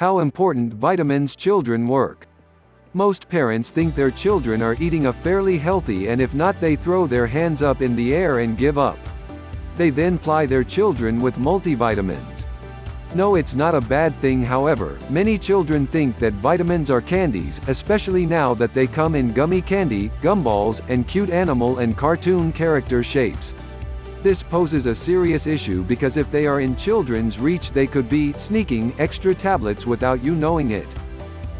How important vitamins children work. Most parents think their children are eating a fairly healthy and if not they throw their hands up in the air and give up. They then ply their children with multivitamins. No it's not a bad thing however, many children think that vitamins are candies, especially now that they come in gummy candy, gumballs, and cute animal and cartoon character shapes. This poses a serious issue because if they are in children's reach they could be sneaking extra tablets without you knowing it.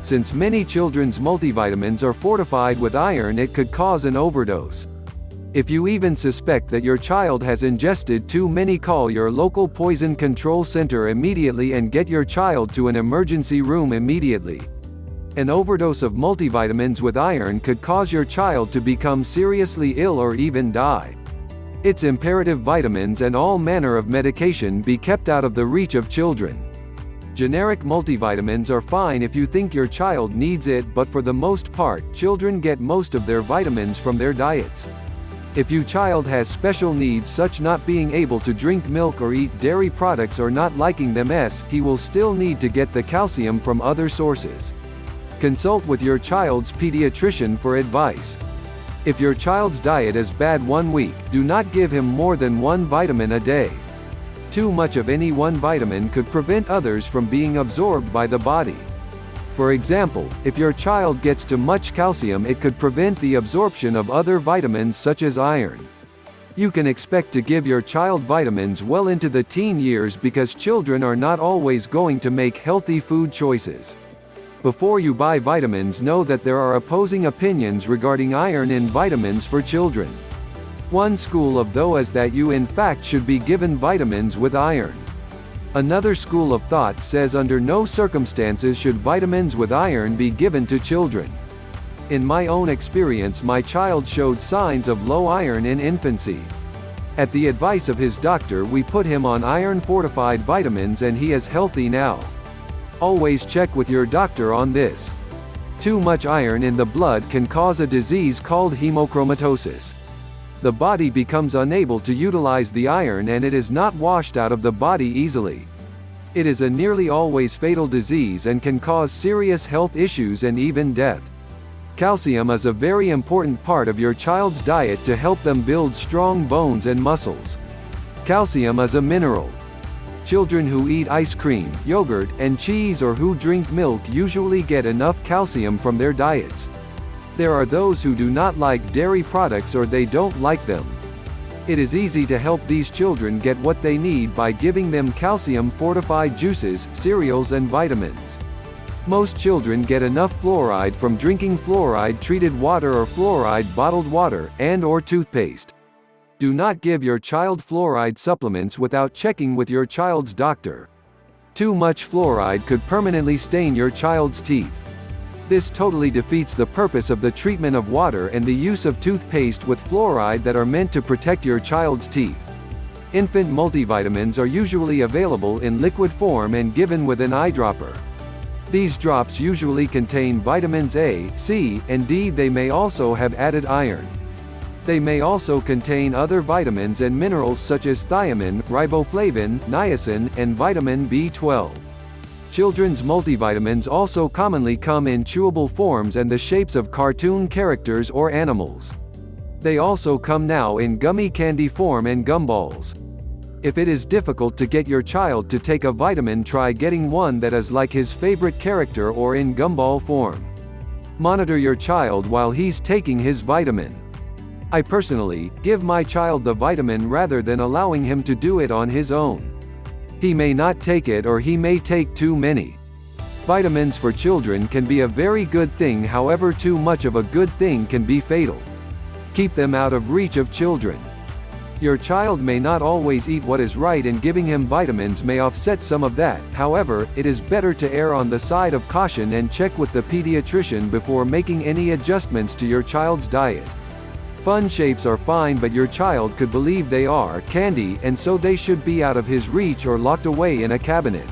Since many children's multivitamins are fortified with iron it could cause an overdose. If you even suspect that your child has ingested too many call your local poison control center immediately and get your child to an emergency room immediately. An overdose of multivitamins with iron could cause your child to become seriously ill or even die. It's imperative vitamins and all manner of medication be kept out of the reach of children. Generic multivitamins are fine if you think your child needs it but for the most part, children get most of their vitamins from their diets. If your child has special needs such not being able to drink milk or eat dairy products or not liking them s, he will still need to get the calcium from other sources. Consult with your child's pediatrician for advice. If your child's diet is bad one week, do not give him more than one vitamin a day. Too much of any one vitamin could prevent others from being absorbed by the body. For example, if your child gets too much calcium it could prevent the absorption of other vitamins such as iron. You can expect to give your child vitamins well into the teen years because children are not always going to make healthy food choices. Before you buy vitamins know that there are opposing opinions regarding iron in vitamins for children. One school of thought is that you in fact should be given vitamins with iron. Another school of thought says under no circumstances should vitamins with iron be given to children. In my own experience my child showed signs of low iron in infancy. At the advice of his doctor we put him on iron-fortified vitamins and he is healthy now. Always check with your doctor on this. Too much iron in the blood can cause a disease called hemochromatosis. The body becomes unable to utilize the iron and it is not washed out of the body easily. It is a nearly always fatal disease and can cause serious health issues and even death. Calcium is a very important part of your child's diet to help them build strong bones and muscles. Calcium is a mineral. Children who eat ice cream, yogurt, and cheese or who drink milk usually get enough calcium from their diets. There are those who do not like dairy products or they don't like them. It is easy to help these children get what they need by giving them calcium-fortified juices, cereals and vitamins. Most children get enough fluoride from drinking fluoride-treated water or fluoride bottled water, and or toothpaste. Do not give your child fluoride supplements without checking with your child's doctor. Too much fluoride could permanently stain your child's teeth. This totally defeats the purpose of the treatment of water and the use of toothpaste with fluoride that are meant to protect your child's teeth. Infant multivitamins are usually available in liquid form and given with an eyedropper. These drops usually contain vitamins A, C, and D. They may also have added iron. They may also contain other vitamins and minerals such as thiamine, riboflavin, niacin, and vitamin B12. Children's multivitamins also commonly come in chewable forms and the shapes of cartoon characters or animals. They also come now in gummy candy form and gumballs. If it is difficult to get your child to take a vitamin try getting one that is like his favorite character or in gumball form. Monitor your child while he's taking his vitamin. I personally, give my child the vitamin rather than allowing him to do it on his own. He may not take it or he may take too many. Vitamins for children can be a very good thing however too much of a good thing can be fatal. Keep them out of reach of children. Your child may not always eat what is right and giving him vitamins may offset some of that, however, it is better to err on the side of caution and check with the pediatrician before making any adjustments to your child's diet. Fun shapes are fine but your child could believe they are candy and so they should be out of his reach or locked away in a cabinet.